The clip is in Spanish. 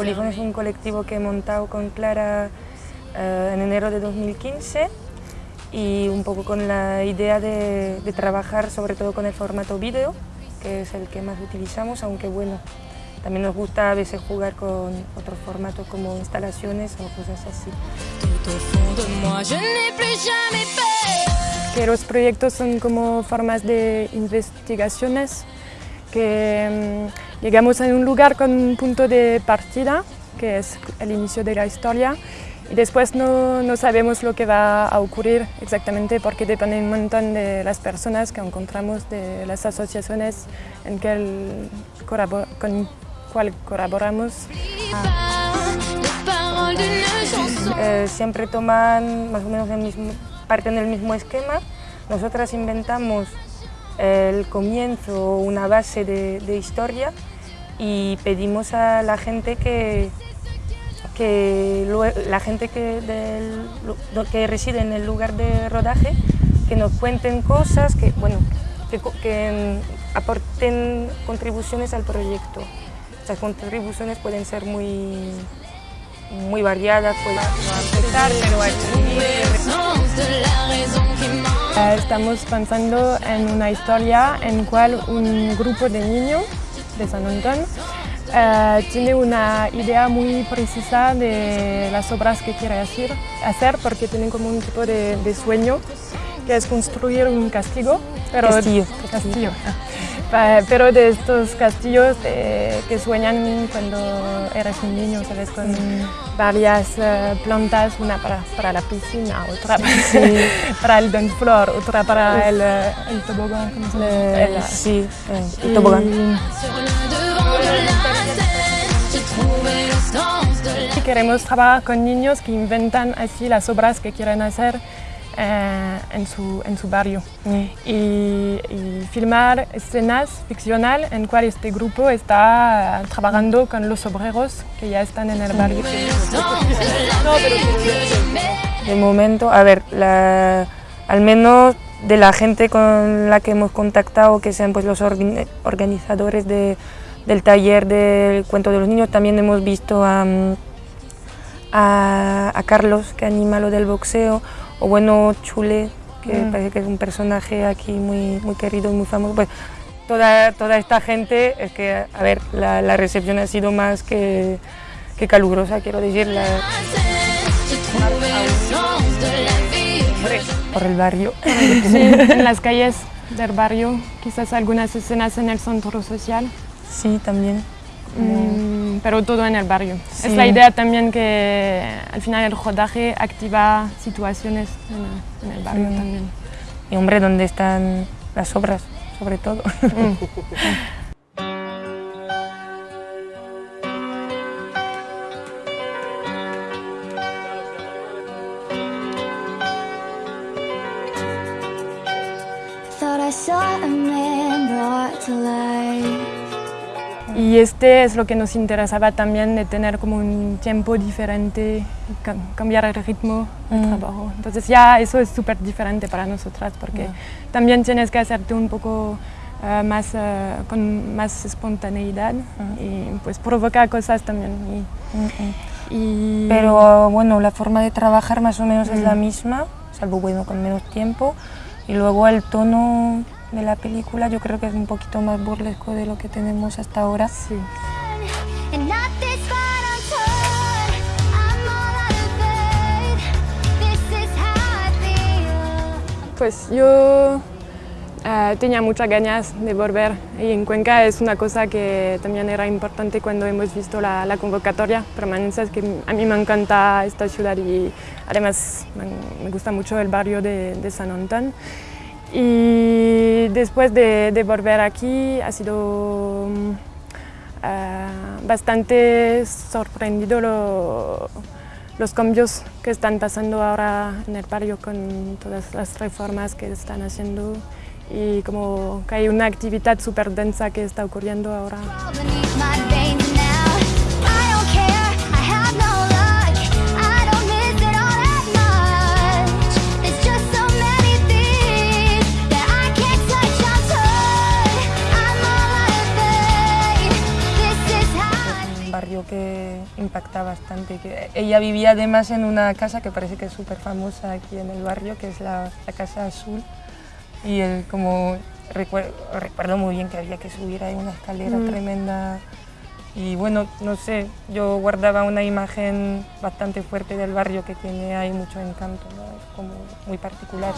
Polígono es un colectivo que he montado con Clara eh, en enero de 2015 y un poco con la idea de, trabajar sobre todo con el formato vídeo, que es el que más utilizamos, aunque bueno, también nos gusta a veces jugar con otros formatos como instalaciones o cosas así. Que los proyectos son como formas de investigaciones que mm, llegamos a un lugar con un punto de partida, que es el inicio de la historia, y después no, no, sabemos lo que va a ocurrir exactamente porque depende un montón de las personas que encontramos, de las asociaciones en que el, con cual colaboramos. Eh, siempre toman más o menos el mismo, parten del mismo esquema. Nosotras inventamos el comienzo, una base de, historia y pedimos a la gente que, que la gente que, que reside en el lugar de rodaje que nos cuenten cosas, que, bueno, que, aporten contribuciones al proyecto. Estas contribuciones pueden ser muy, muy variadas, pueden afectar, pero estamos pensando en una historia en la cual un grupo de niños de San Antón eh, tiene una idea muy precisa de las obras que quiere hacer, hacer porque tienen como un tipo de, sueño que es construir un castillo, pero, castillo. castillo. Pero de estos castillos eh, que sueñan cuando eres un niño, ¿sabes? Con varias eh, plantas, una para, para, la piscina, otra para el don flor, otra para el, eh, el, tobogán, ¿cómo se llama? sí, el tobogán. Y queremos trabajar con niños que inventan así las obras que quieren hacer eh, en, su, en su barrio mm. y, filmar escenas ficcionales en cual este grupo está trabajando con los obreros que ya están en el barrio. De momento, a ver, al menos de la gente con la que hemos contactado, que sean pues los organizadores del taller del cuento de los niños, también hemos visto a, a Carlos que anima lo del boxeo, o bueno, Chule, que mm. parece que es un personaje aquí muy, muy querido y muy famoso. Pues toda, toda esta gente, es que, a ver, la, la recepción ha sido más que, que calurosa, quiero decir. por el barrio. Sí, en las calles del barrio, quizás algunas escenas en el centro social. Sí, también. Pero todo en el barrio. Es la idea también que al final el rodaje activa situaciones en el, barrio también. Y hombre, ¿dónde están las obras, sobre todo? Mm. Y este es lo que nos interesaba también, de tener como un tiempo diferente, cambiar el ritmo del mm. trabajo. Entonces ya eso es súper diferente para nosotras, porque también tienes que hacerte un poco eh, más, eh, con más espontaneidad y pues provocar cosas también. Y, Pero bueno, la forma de trabajar más o menos es la misma, salvo bueno, con menos tiempo. Y luego el tono de la película yo creo que es un poquito más burlesco de lo que tenemos hasta ahora. Sí. Pues yo eh, tenía muchas ganas de volver y en Cuenca es una cosa que también era importante cuando hemos visto la, convocatoria permanente, es que a mí me encanta esta ciudad y además me, gusta mucho el barrio de, de San Antón. Y después de, volver aquí ha sido mm, eh, bastante sorprendido los cambios que están pasando ahora en el barrio con todas las reformas que están haciendo y como que hay una actividad súper densa que está ocurriendo ahora. Gusta bastante. Que ella vivía además en una casa que parece que es súper famosa aquí en el barrio, que es la, la Casa Azul. Y él como recuerdo, recuerdo muy bien que había que subir ahí una escalera Mm. tremenda. Y bueno, no sé, yo guardaba una imagen bastante fuerte del barrio que tiene ahí mucho encanto, ¿no? es como muy particular.